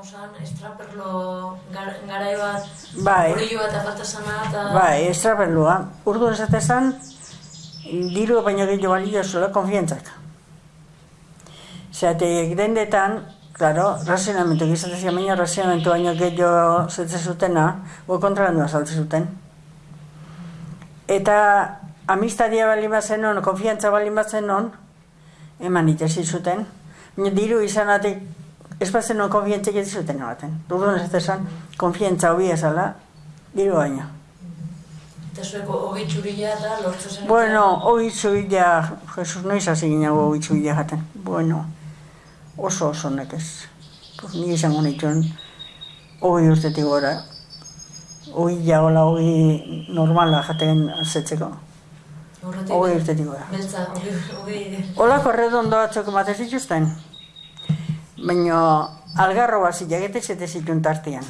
osan, estraperlo gar, garai bat, Bai. horillo eta falta zana, eta... Bai, estrapelua. Urdu esatezan, diru baino gehiago balio zula konfientzak. Zerate, dendetan, claro, razionamentu gizatezia, baina razionamentu baino gehiago zetze zutena, go kontralandua saltze zuten. Eta amistadia bali bazen on, konfiantza bali bazen on, eman itesi zuten. Diru izanatik, ez bazen on konfientzek ez zuten ematen. Dudun ez esan, konfientza hobi ezala, diru baino. Eta zueko txurila eta lortu zen. Bueno, hori zuila, Jesus, noiz hasi ginago hori zuila jaten. Bueno, oso oso nekez. Pues ni izango nituen hori urtetik gora. Hori jagola hori normala jaten azetzeko. Horretik, Hori urtetik gora. Beltza, hogei, hogei... Olako redondo batzuk ematen zituzten. Baina algarro bat zilagete zete zituen tartean.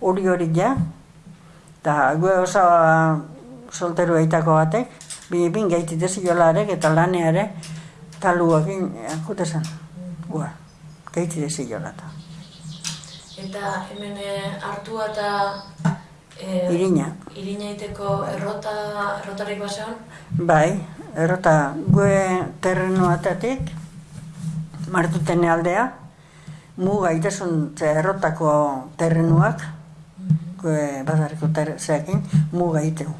Hori hori ja. Eta gue osa solteru eitako batek. Bine bin gaitite zilolarek eta laneare. Taluakin jute zen. Gua. Gaitite zilola eta. Eta hemen eh, hartua eta... Eh, Irina. Irina iteko errota, errotarik basean, Bai, errota gue terrenu atatik, martutene aldea, muga itasun errotako terrenuak, gue badariko ter, zeakin, muga iteu.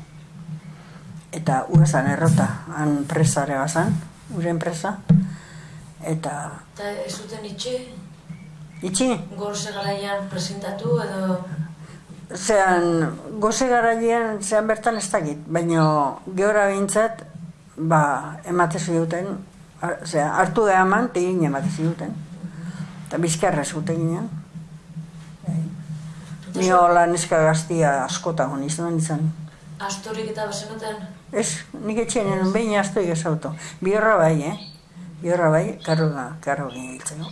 Eta uezan errota, han presare bazan, ure enpresa, eta eta ez zuten itxe, itxi, gorze garaian presentatu edo... zean, goze garailean zean bertan ez dakit, baina gehora bintzat, ba, ematezu duten, zera, hartu da eman, tegin ematezu duten. Eta bizkarra zuten ginen. Ni hola neska gaztia askota hon izan izan. Astorik eta bazenuten, Ez, nik etxean behin asto egez auto. Biorra bai, eh? Biorra bai, karro, karro ginen?